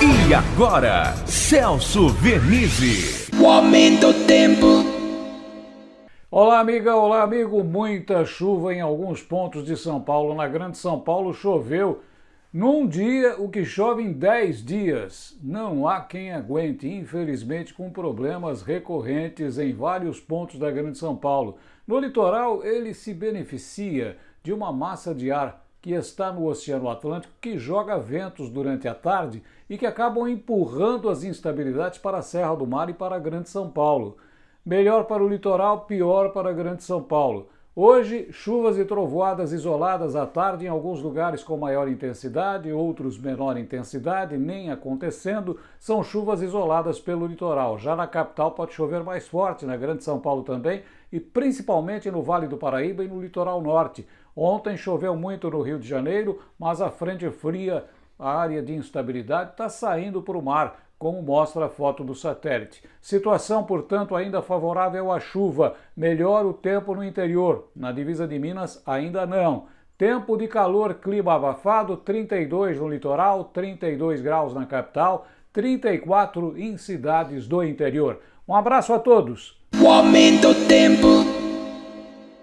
E agora, Celso Vernizzi. O aumento do tempo. Olá, amiga, olá, amigo. Muita chuva em alguns pontos de São Paulo. Na Grande São Paulo choveu num dia o que chove em 10 dias. Não há quem aguente, infelizmente, com problemas recorrentes em vários pontos da Grande São Paulo. No litoral, ele se beneficia de uma massa de ar que está no Oceano Atlântico, que joga ventos durante a tarde e que acabam empurrando as instabilidades para a Serra do Mar e para a Grande São Paulo. Melhor para o litoral, pior para a Grande São Paulo. Hoje, chuvas e trovoadas isoladas à tarde em alguns lugares com maior intensidade, outros menor intensidade, nem acontecendo, são chuvas isoladas pelo litoral. Já na capital pode chover mais forte, na Grande São Paulo também, e principalmente no Vale do Paraíba e no litoral norte. Ontem choveu muito no Rio de Janeiro, mas a frente fria, a área de instabilidade, está saindo para o mar, como mostra a foto do satélite. Situação, portanto, ainda favorável à chuva. Melhor o tempo no interior. Na divisa de Minas, ainda não. Tempo de calor, clima abafado, 32 no litoral, 32 graus na capital, 34 em cidades do interior. Um abraço a todos. O aumento tempo.